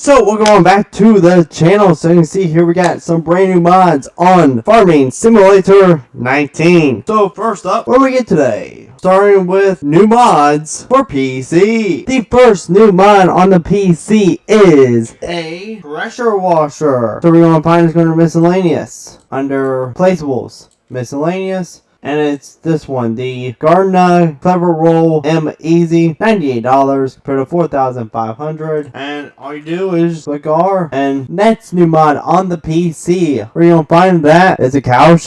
So we're going back to the channel. So you can see here we got some brand new mods on Farming Simulator 19. So first up, what we get today? Starting with new mods for PC. The first new mod on the PC is a pressure washer. So we're going to find it's going to miscellaneous under placeables. Miscellaneous and it's this one, the Gardena Clever Roll M Easy, $98 compared to 4500 And all you do is click R, and that's new mod on the PC. Where you gonna find that? It's a cowshed.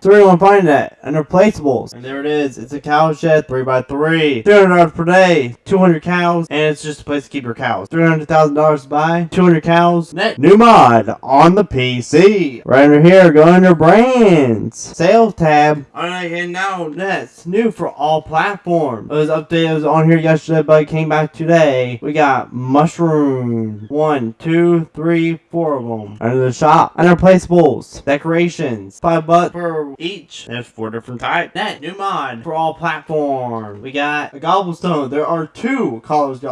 So where you gonna find that? Under placeables. And there it is. It's a cowshed, 3x3. $300 per day, 200 cows, and it's just a place to keep your cows. $300,000 to buy, 200 cows, net. New mod on the PC. Right under here, go under brands. Sales tab. Alright, and now that's new for all platforms. It was updated, it was on here yesterday, but it came back today. We got mushroom. One, two, three, four of them. Under the shop. Under placeables. Decorations. Five bucks for each. There's four different types. That new mod for all platforms. We got a gobblestone. There are two colors.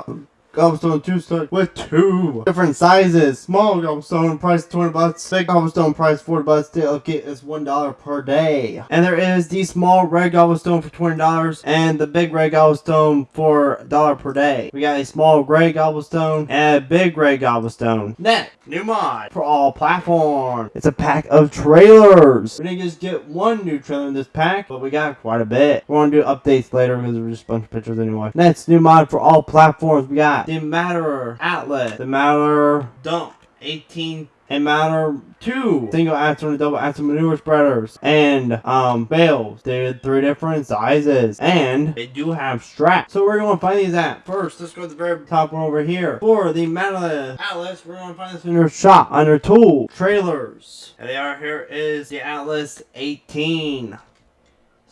Gobblestone two stone with two different sizes. Small gobblestone price 20 bucks. Big gobblestone price 40 bucks. Still get is one dollar per day. And there is the small red gobblestone for twenty dollars and the big red gobblestone for a dollar per day. We got a small gray gobblestone and a big gray gobblestone. Next, new mod for all platforms. It's a pack of trailers. We didn't just get one new trailer in this pack, but we got quite a bit. We're gonna do updates later because we're just a bunch of pictures anyway. Next, new mod for all platforms. We got the Matterer Atlas, the Matterer Dump 18 and Matterer 2 single axle and double axle manure spreaders and um bales. They're three different sizes and they do have straps. So we're going to find these at first. Let's go to the very top one over here. For the Matterer Atlas, we're going to find this in your shop under tool trailers. And they are here is the Atlas 18.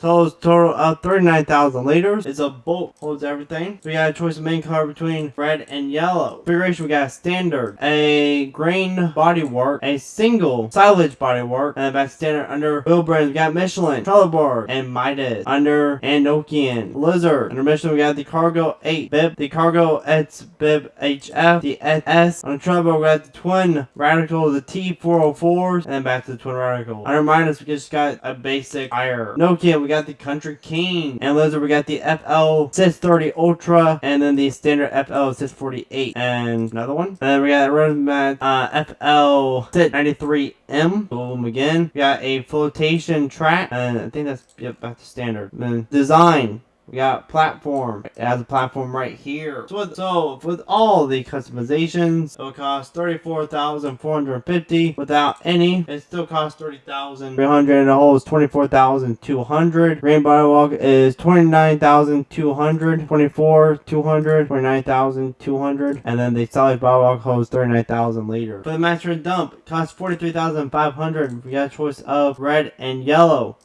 So it's total of 39,000 liters. It's a bolt, holds everything. So we got a choice of main color between red and yellow. Configuration, we got a standard, a grain bodywork, a single silage bodywork, and back standard under wheel brands, we got Michelin, Trelleborg, and Mitas. Under Andokian, Lizard. Under Michelin, we got the Cargo 8 bib, the Cargo X bib HF, the SS. On Trelleborg, we got the Twin Radial, the T404s, and then back to the Twin Radial. Under Mitas, we just got a basic tire. Nokia, we got got the Country King. And Lizard, we got the FL 630 Ultra. And then the standard FL 648. And another one. And then we got a Roadmat uh, FL 693M. Boom again. We got a flotation track. And I think that's, yep, that's the standard. And then design. We got platform. It has a platform right here. So with, so with all the customizations, it will cost 34450 Without any, it still costs 30300 and the whole is 24200 Rainbow Walk is 29200 24 200 29200 And then the solid Walk holds 39000 liters. For the master dump, it costs 43500 We got a choice of red and yellow.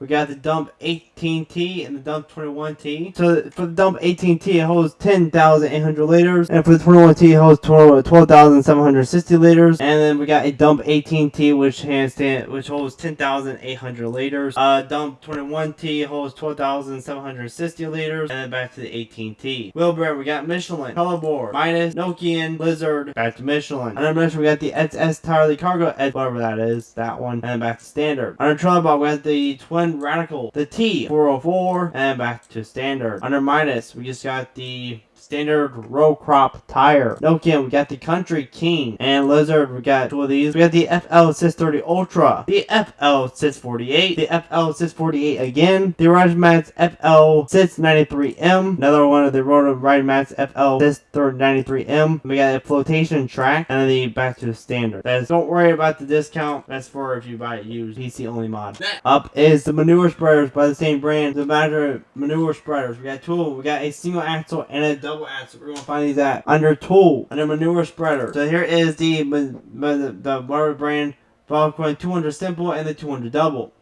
We got the dump 18T and the dump 21T. So for the dump 18T, it holds 10,800 liters. And for the 21T, it holds 12,760 liters. And then we got a dump 18T, which has which holds 10,800 liters. Uh, dump 21T holds 12,760 liters. And then back to the 18T. Wheelbarrow, we got Michelin, Trelleborg, Mitas, Nokian, Blizzard, back to Michelin. Under Michelin, we got the SS Tire, the Cargo, whatever that is, that one. And then back to Standard. Under Trelleborg, we got the Twin Radial, the T404, and back to standard. Under minus, we just got the standard row crop tire. Nokia, we got the Country King. And Lizard, we got two of these. We got the FL630 Ultra, the FL648, the FL648 again, the Riding Mats FL693M, another one of the Rotor Riding Mats FL693M. We got a flotation track, and then the back to the standard. That is, don't worry about the discount. That's for if you buy it used. PC only mod. Up is the manure spreaders by the same brand. The matter manure spreaders. We got two. We got a single axle and a double We're gonna find these at under tool under manure spreader. So here is the the, the brand Volkswagen 200 simple and the 200 double.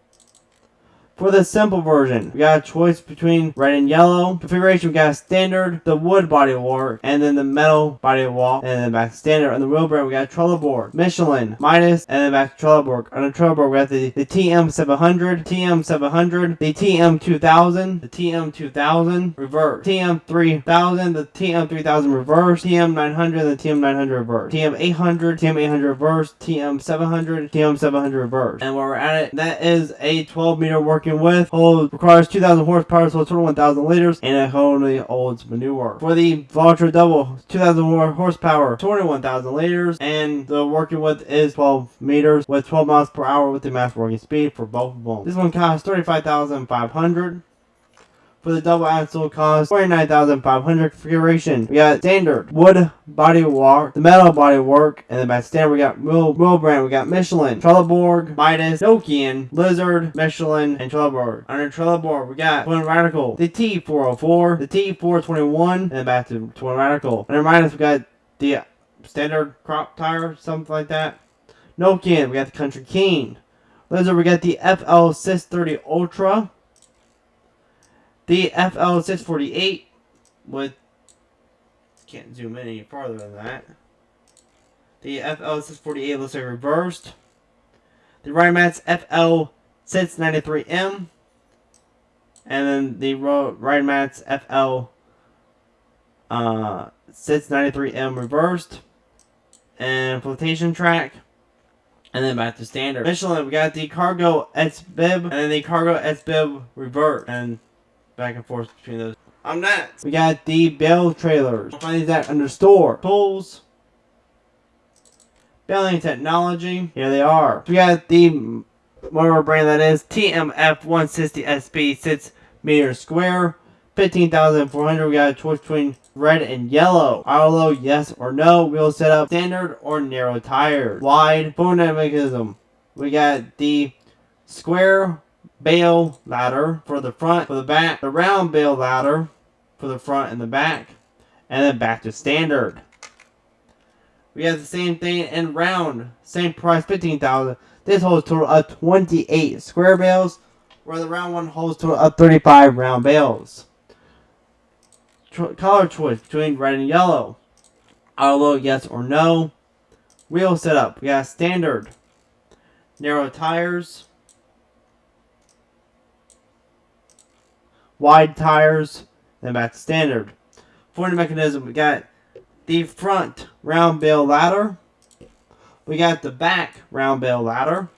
For the simple version, we got a choice between red and yellow. Configuration, we got standard, the wood body work, and then the metal body wall, and then back standard. On the wheel brand, we got Trelleborg, Michelin, and then back Trelleborg. On the Trelleborg, we got the, the TM700, TM700, the TM2000, the TM2000 reverse, TM3000, the TM3000 reverse, TM900, the TM900 reverse, TM800, TM800 reverse, TM700, TM700 reverse. And while we're at it, that is a 12 meter working working with. Hold requires 2,000 horsepower, so total 1,000 liters, and it only holds manure. For the Valtra Double, 2,000 horsepower, 21,000 liters, and the working width is 12 meters with 12 miles per hour with the max working speed for both of them. This one costs 35,500 for the double axle cost 49500 configuration. We got standard wood body work, the metal body work, and then by standard we got Will, Will brand, we got Michelin, Trelleborg, Mitas, Nokian, Lizard, Michelin, and Trelleborg. Under Trelleborg we got Twin Radial, the T404, the T421, and back to Twin Radial. Under Mitas we got the standard crop tire, something like that. Nokian, we got the Country King. Lizard, we got the FL630 Ultra the FL648 with can't zoom in any farther than that. The FL648 looks like reversed. The Rimax FL693M. And then the FL uh, 693M reversed. And flotation track. And then back to standard. Michelin, we got the Cargo S-Bib. And then the Cargo S-Bib reversed. And back and forth between those. I'm next. We got the Bell trailers. Find these at under store. Tools. Baling technology. Here they are. We got the whatever brand that is. TMF 160 SP 6 meters square. 15,400. We got a choice between red and yellow. Auto yes or no. Wheel setup, standard or narrow tires. Wide, phone mechanism. We got the square bale ladder for the front, for the back, the round bale ladder for the front and the back, and then back to standard. We have the same thing in round, same price, 15000 This holds total of 28 square bales, where the round one holds total of 35 round bales. color choice between red and yellow. Auto yes or no. Wheel setup, we got standard. Narrow tires. Wide tires, then back to standard. For the mechanism, we got the front round bale ladder. We got the back round bale ladder.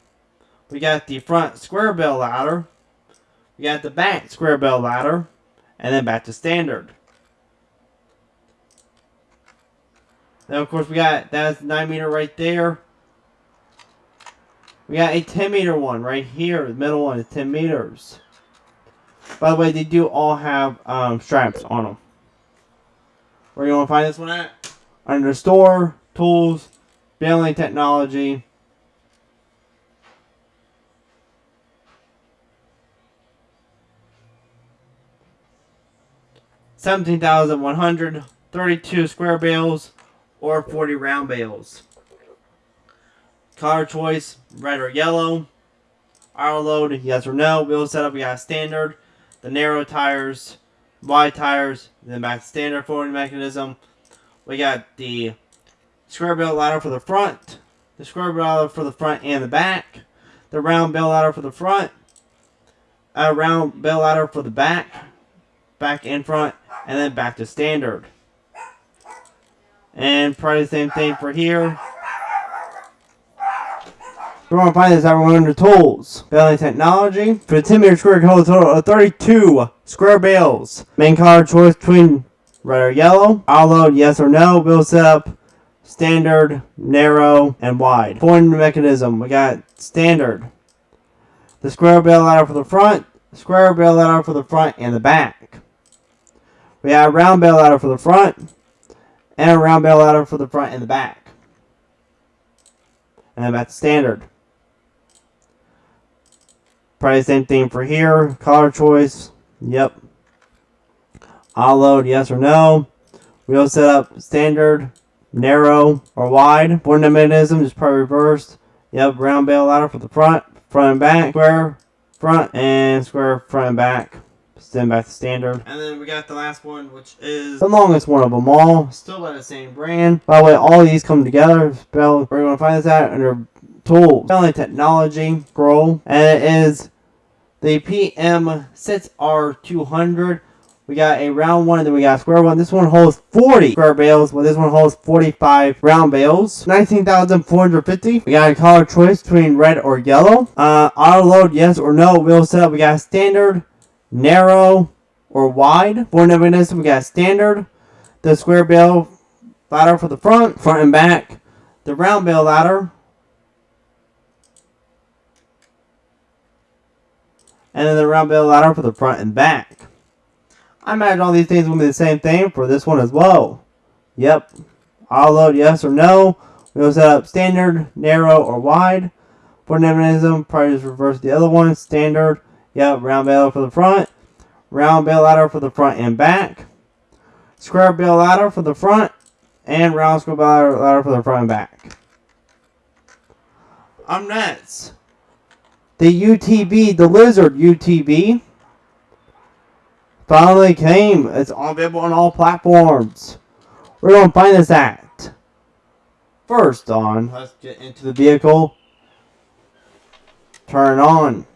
We got the front square bale ladder. We got the back square bale ladder. And then back to standard. Then of course we got, that's 9 meter right there. We got a 10 meter one right here. The middle one is 10 meters. By the way, they do all have um, straps on them. Where you want to find this one at? Under store, tools, baling technology. Seventeen thousand one hundred thirty-two square bales or forty round bales. Color choice: red or yellow. Auto load: yes or no. Wheel setup: we got standard the narrow tires, wide tires, then back to standard forwarding mechanism. We got the square bale ladder for the front, the square bale ladder for the front and the back, the round bale ladder for the front, a round bale ladder for the back, back and front, and then back to standard. And probably the same thing for here. We're going to find this everyone under tools. Baling technology. For the 10 meter square, hold total of 32 square bales. Main color choice between red or yellow. Auto yes or no. Wheel setup, standard, narrow, and wide. Point mechanism, we got standard. The square bale ladder for the front, square bale ladder for the front and the back. We have a round bale ladder for the front, and a round bale ladder for the front and the back. And that's standard. Probably same thing for here. Color choice. Yep. I'll load yes or no. Wheel setup standard, narrow, or wide. Born mechanism is probably reversed. Yep, round bale ladder for the front, front and back. Square front and square front and back. Send back to standard. And then we got the last one, which is the longest one of them all. Still by the same brand. By the way, all these come together. Spell where you want to find this at under Tool. Family Technology Scroll. And it is the PM6R200. We got a round one and then we got a square one. This one holds 40 square bales, while this one holds 45 round bales. 19,450. We got a color choice between red or yellow. Uh, auto load, yes or no. Wheel setup, we got standard, narrow, or wide. For navigations, we got standard. The square bale ladder for the front, front and back. The round bale ladder. And then the round bale ladder for the front and back. I imagine all these things will be the same thing for this one as well. Yep. I'll load yes or no. We'll set up standard, narrow, or wide. For nevinism, probably just reverse the other one. Standard, yep, round bale for the front. Round bale ladder for the front and back. Square bale ladder for the front. And round square bale ladder for the front and back. I'm next. The UTV, the Lizard UTV finally came. It's available on all platforms. Where going to find this at? First on, let's get into the vehicle. Turn on.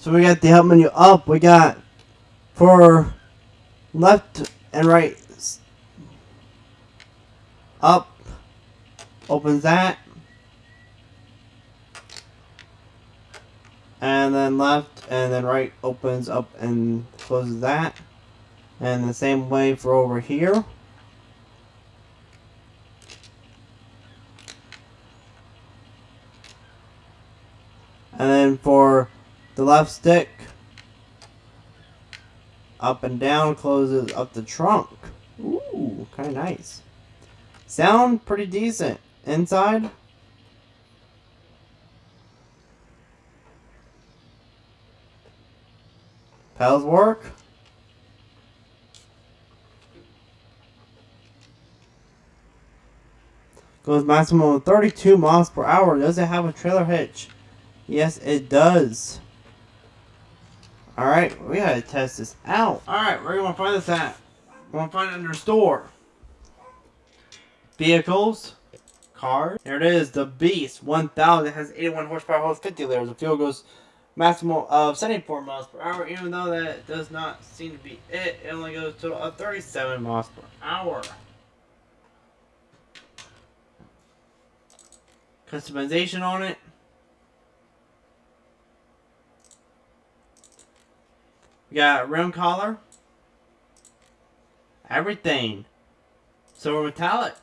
So we got the help menu up. We got for left and right up. Opens that. And then left and then right opens up and closes that. And the same way for over here. And then for left stick up and down closes up the trunk. Ooh, kind of nice. Sound pretty decent. Inside. Pedals work. Goes maximum of 32 miles per hour. Does it have a trailer hitch? Yes, it does. Alright, we gotta test this out. Alright, where want to find this at? We want to find it under store. Vehicles. Cars. There it is, the Beast 1000. It has 81 horsepower, holds 50 liters. The fuel goes maximum of 74 miles per hour, even though that does not seem to be it. It only goes to a 37 miles per hour. Customization on it. We got rim collar. Everything. Silver metallic.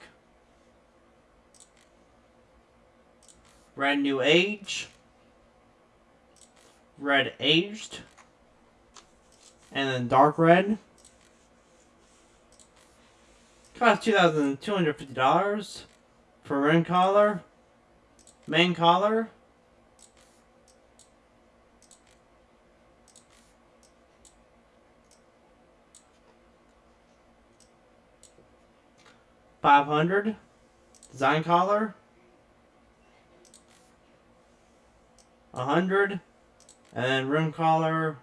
Red new age. Red aged. And then dark red. Cost $2,250. For ring collar, main collar, Five hundred design collar. A hundred and then rim collar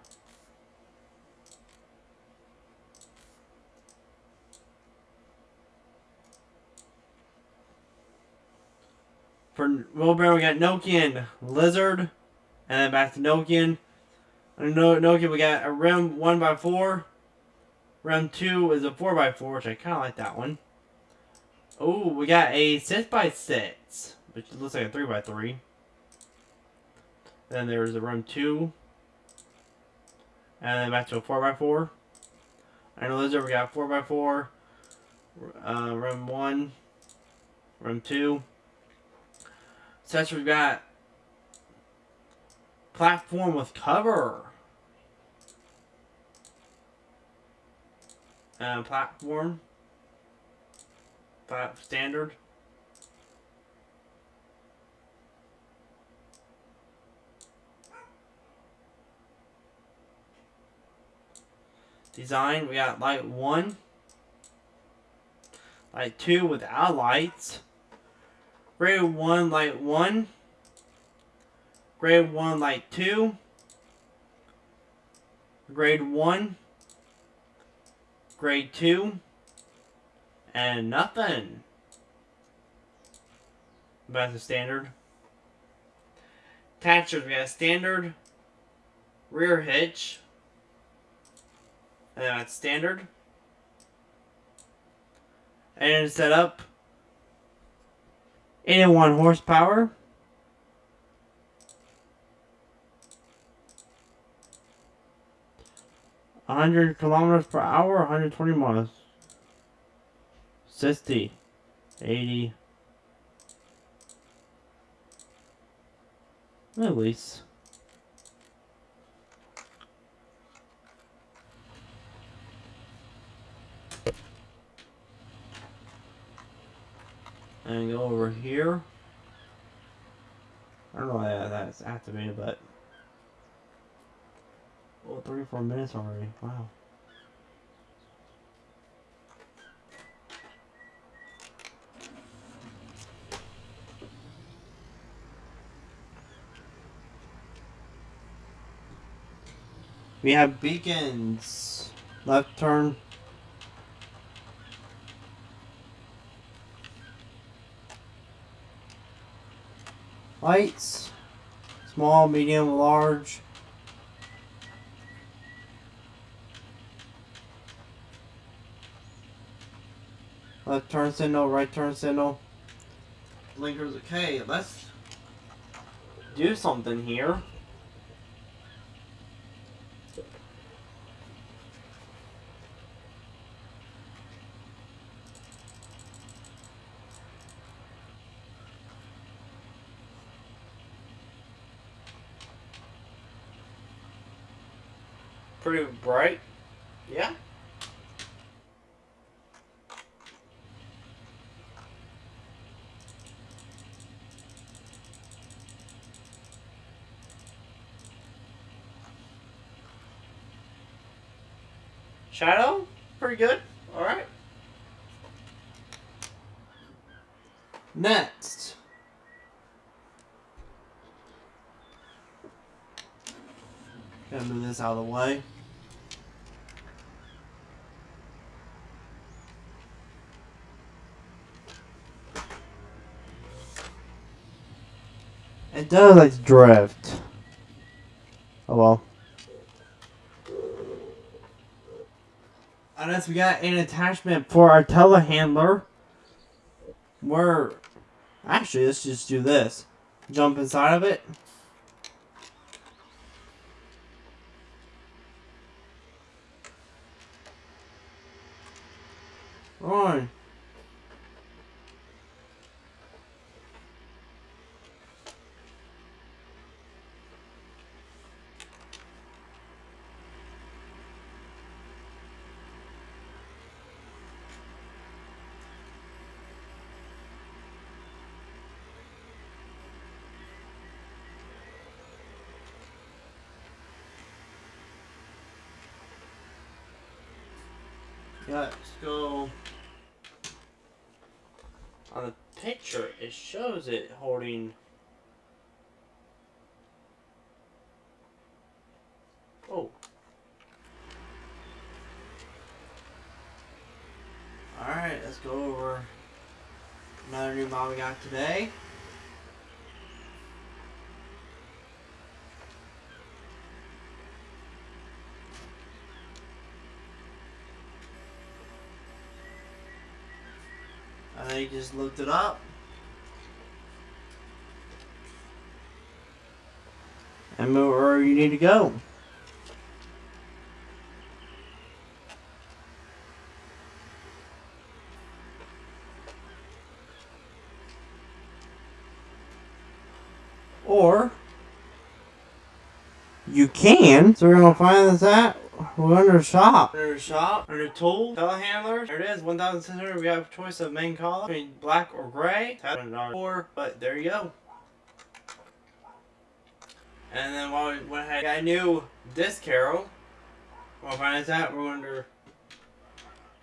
For wheelbarrow, we got Nokian Lizard, and then back to Nokian. And no Nokian, we got a rim 1x4. Rim 2 is a 4x4, which I kind of like that one. Oh, we got a 6x6, which looks like a 3x3. Then there's a room 2. And then back to a 4x4. And Lizard, we got 4x4. Uh, rim 1. room 2. Says we've got platform with cover. Uh, platform. Plat standard. Design, we got light 1. Light 2 without lights. Grade 1 Light 1. Grade 1 Light 2. Grade 1. Grade 2. And nothing. But That's a standard. Attachers, we got standard, rear hitch, and that's standard. And it's set up 81 horsepower. hundred kilometers per hour, 120 miles. 60, 80. At least. and go over here. I don't know why that's activated, but oh, 34 minutes already. Wow. We have beacons. Left turn. Lights. Small, medium, large. Left turn signal, right turn signal. Blinkers, okay, let's do something here. pretty bright. Yeah. Shadow, pretty good. All right. Next. Gonna move this out of the way. Does to drift. Oh well. Unless we got an attachment for our telehandler. We're... actually let's just do this. Jump inside of it. Right. Yeah, let's go. On the picture, it shows it holding. Oh. Alright, let's go over another new model we got today. I just looked it up. And move where you need to go. Or you can. So we're gonna find this at we're under shop. Under shop, under tool, telehandlers. There it is, 1,600. We have a choice of main color between black or gray. Four, but there you go. And then while we went ahead, got a new disc carol. We'll find this out. We're under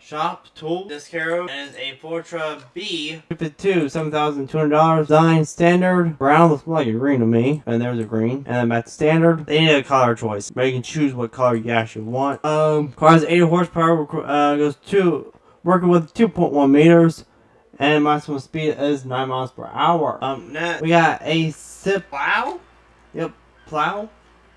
Shop tool. This Caro is a Fortra B. two, $7,200. Design standard. Brown looks more like a green to me. And there's a green. And then at standard, they need a color choice. But you can choose what color you actually want. Um, car has 80 horsepower. Uh, goes to working with 2.1 meters. And maximum speed is 9 miles per hour. Um, next, we got a SIP plow. Yep, plow.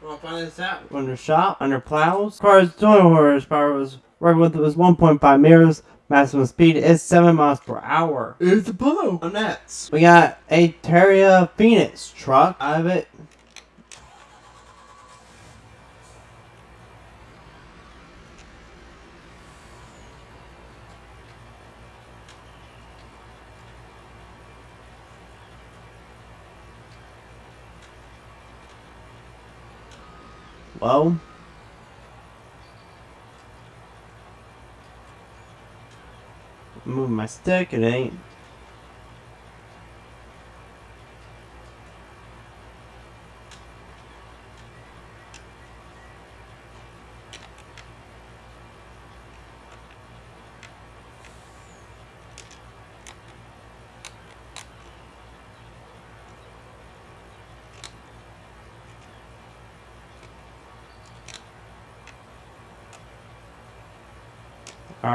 We'll find this out. Under shop, under plows. Car's 20 horsepower was Record width was 1.5 meters. Maximum speed is 7 miles per hour. It's a polo. On nets. We got a Terra Phoenix truck out of it. Well, move my stick, it ain't. All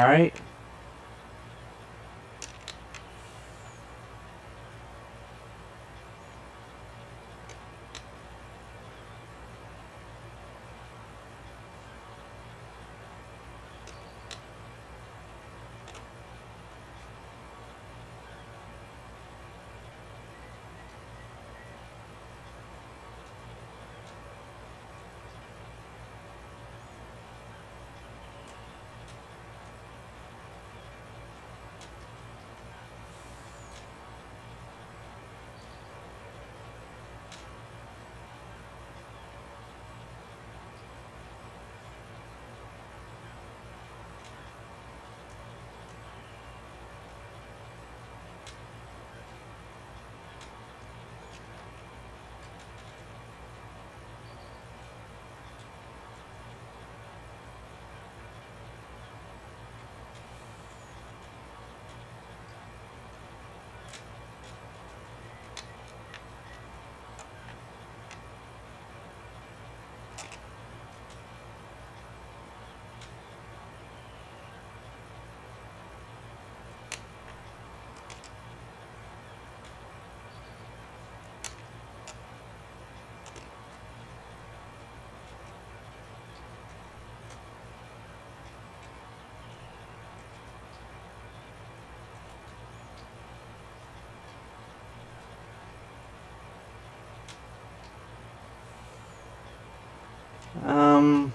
Um,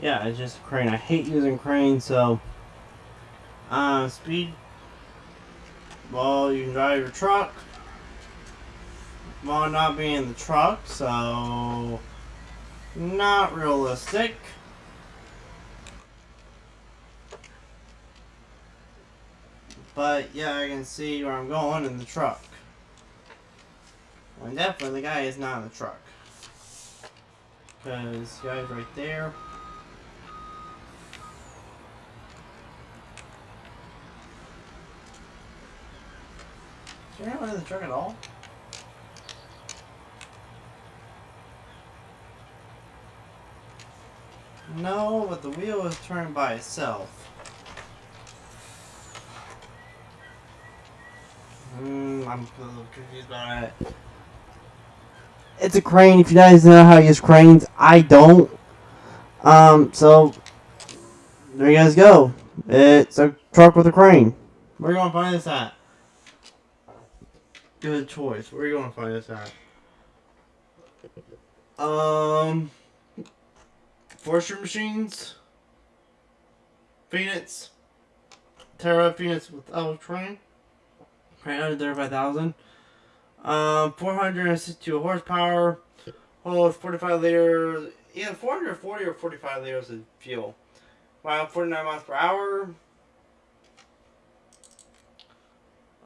yeah, it's just a crane. I hate using cranes, so uh, speed. Well, you can drive your truck while not being in the truck, so not realistic. But yeah, I can see where I'm going in the truck. And definitely the guy is not in the truck. Because the guy's right there. Is there anyone in the truck at all? No, but the wheel is turning by itself. Hmm, I'm a little confused about it. It's a crane. If you guys know how to use cranes, I don't. Um, so there you guys go. It's a truck with a crane. Where are you gonna find this at? Good choice. Where are you gonna find this at? Um. Forestry Machines, Phoenix, Terra Phoenix without train, right under 35,000. Um, 462 horsepower, hold 45 liters, yeah, 440 or 45 liters of fuel. Wow, 49 miles per hour.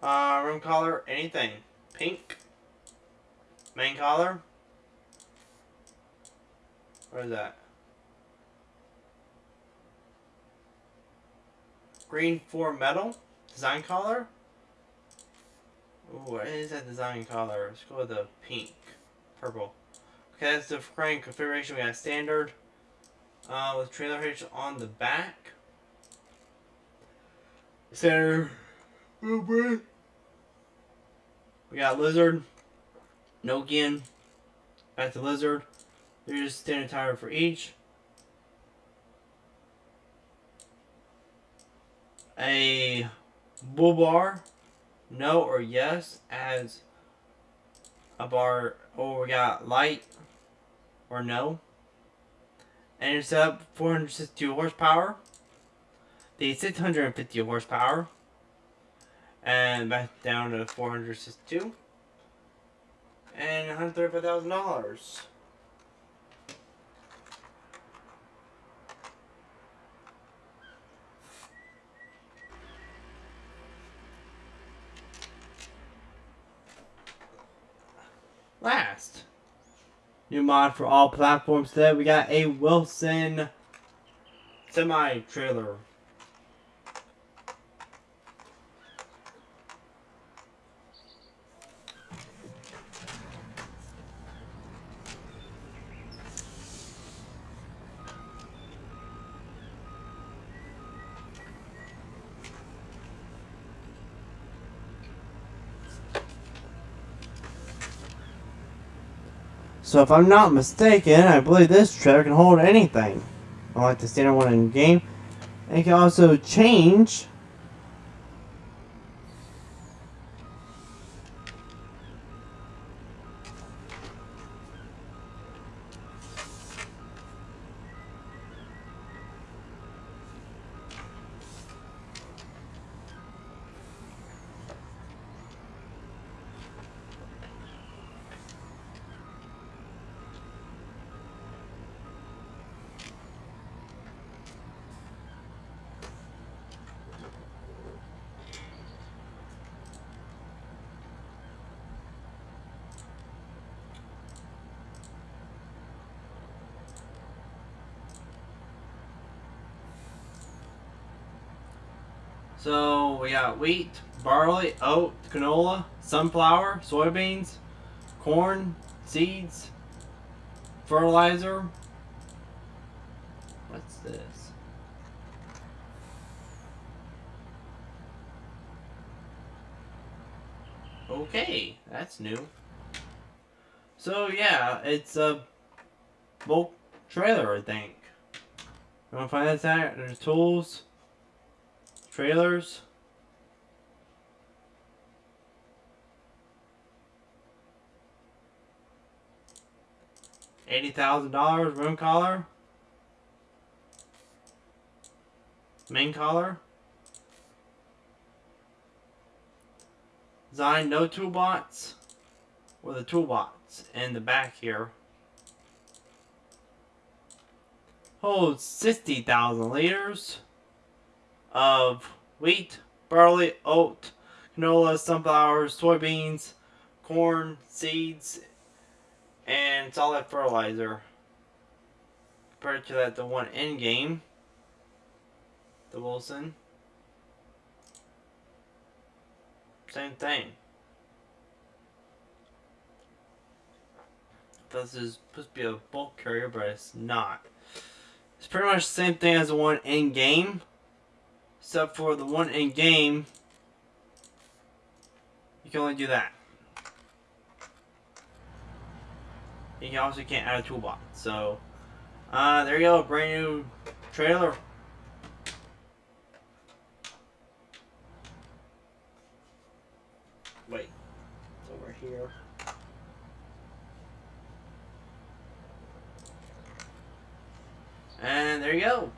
Uh, collar, anything. Pink. Main collar. Where is that? Green for metal. Design color. Ooh, what is that design color? Let's go with the pink. Purple. Okay, that's the frame configuration. We got standard. Uh, with trailer hitch on the back. Center. We got lizard. Nokian. Back to lizard. There's standard tire for each. A bull bar, no or yes, as a bar, or we got light or no. And it's up 462 horsepower, the 650 horsepower, and back down to 462, and $135,000. last. New mod for all platforms today. We got a Wilson semi-trailer. So if I'm not mistaken, I believe this trailer can hold anything. Unlike the standard one in game. And it can also change got wheat, barley, oat, canola, sunflower, soybeans, corn, seeds, fertilizer. What's this? Okay, that's new. So yeah, it's a bulk trailer, I think. You wanna find that? There's tools trailers. Eighty thousand dollars room collar. Main collar. Design no toolbox. Or the toolbox in the back here. holds 60,000 liters of wheat, barley, oat, canola, sunflowers, soybeans, corn, seeds, and solid fertilizer. Compared to that, the one in game, the Wilson, same thing. This is supposed to be a bulk carrier, but it's not. It's pretty much the same thing as the one in game, except for the one in game, you can only do that. You also can't add a toolbox. So, uh, there you go, brand new trailer. Wait, it's over here. And there you go.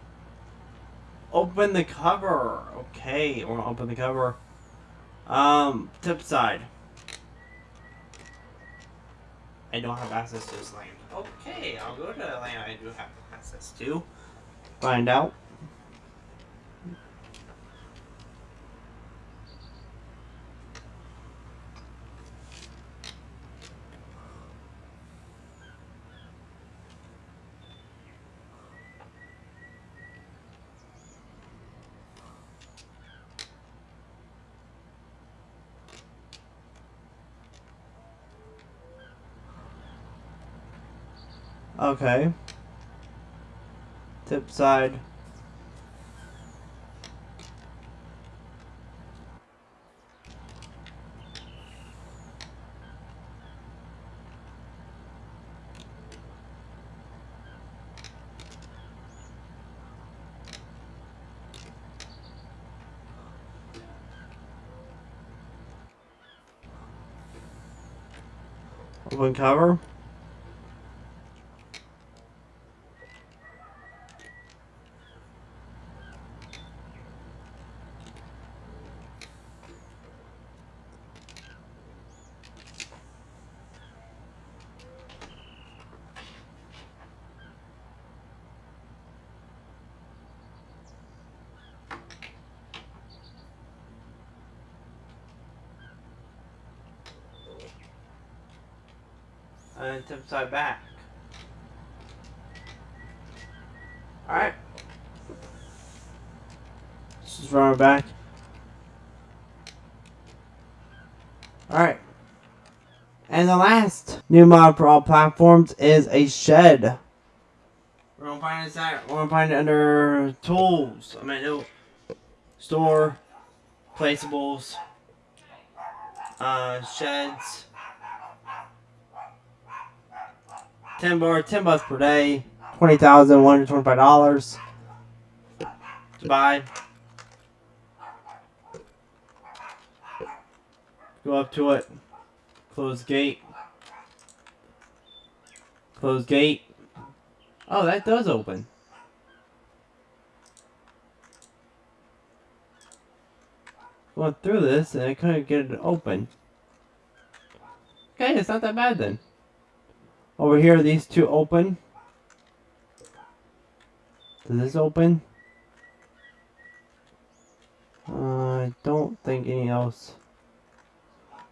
Open the cover. Okay, we're gonna open the cover. Um, tip side. I don't have access to this land. Okay, I'll go to the land I do have access to. Find out. Okay. Tip side. Open cover. Tip side back. Alright. Just run it back. Alright. And the last new mod for all platforms is a shed. We're gonna find it at we're gonna find it under tools. I mean it'll store placeables uh sheds 10 bar, 10 bucks per day, $20,125 to buy. Go up to it, close gate, close gate. Oh, that does open. Going through this and I couldn't get it open. Okay, it's not that bad then. Over here, these two open. Does this open? Uh, I don't think any else.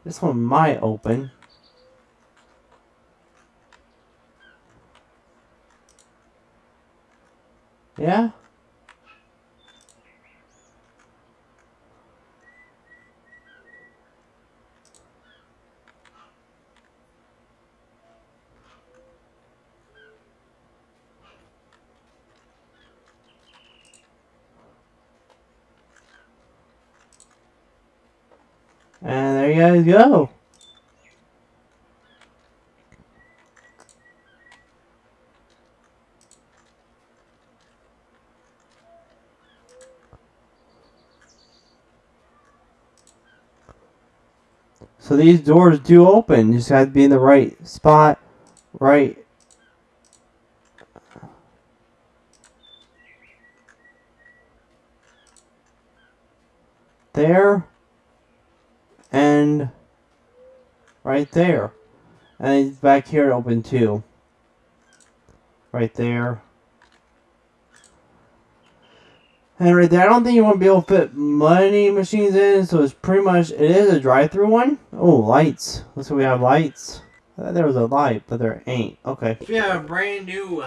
This one might open. Yeah? And there you guys go. So these doors do open. You just have to be in the right spot, right there and right there. And back here open too. Right there. And right there, I don't think you want to be able to fit money machines in, so it's pretty much, it is a drive-through one. Oh, lights. Looks like we have lights. I thought there was a light, but there ain't. Okay. We have a brand new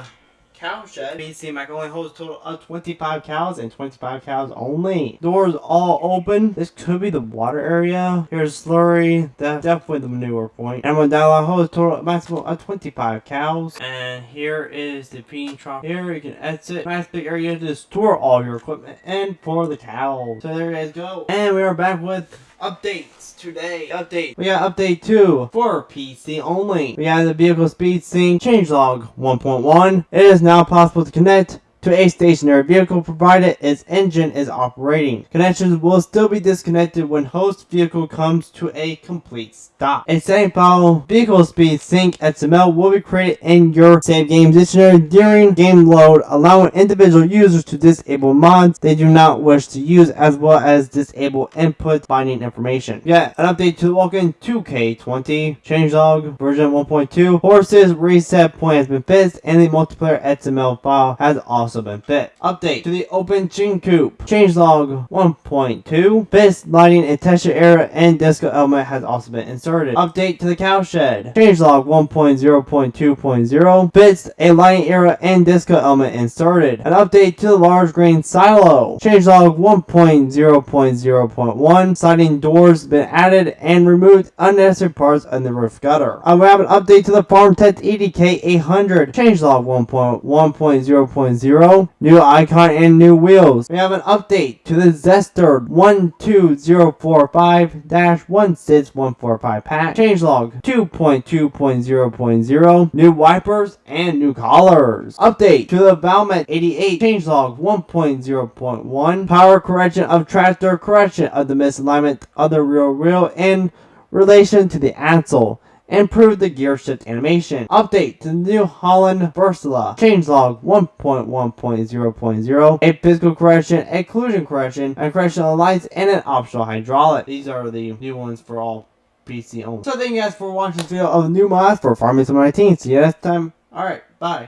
cow shed. BC Mac only holds total of 25 cows and 25 cows only. Doors all open. This could be the water area. Here's slurry. That's definitely the manure point. And when dialogue holds total maximum of 25 cows. And here is the feeding trough. Here you can exit. Nice big area to store all your equipment and for the cows. So there you guys go. And we are back with updates today. Update. We got update 2 for PC only. We have the vehicle speed sync changelog 1.1. It is now possible to connect to a stationary vehicle provided its engine is operating. Connections will still be disconnected when host vehicle comes to a complete stop. A setting file vehicle speed sync XML will be created in your save game dictionary during game load, allowing individual users to disable mods they do not wish to use as well as disable input binding information. Yeah, an update to the Vulcan 2K20 changelog version 1.2 horses reset point has been fixed and the multiplayer XML file has also fit. Update to the Open Chin Coop. Changelog 1.2. Fist lighting and texture area and disco element has also been inserted. Update to the cow shed. Changelog 1.0.2.0. Fits a lighting Era and disco element inserted. An update to the large grain silo. Changelog 1.0.0.1. Sliding doors been added and removed unnecessary parts in the roof gutter. Uh, I will have an update to the Farm Tech EDK 800. Changelog 1.1.0.0 new icon and new wheels. We have an update to the Zetor 12045-16145 patch. Changelog 2.2.0.0, new wipers and new collars. Update to the Valmet 88 changelog 1.0.1, power correction of tractor, correction of the misalignment of the rear wheel in relation to the axle. Improve the gear shift animation. Update to New Holland Versala. Changelog 1.1.0.0. A physical correction, occlusion correction, a correction of lights, and an optional hydraulic. These are the new ones for all PC only. So thank you guys for watching this video of the new mods for Farming Sim 19. See you next time. Alright, bye.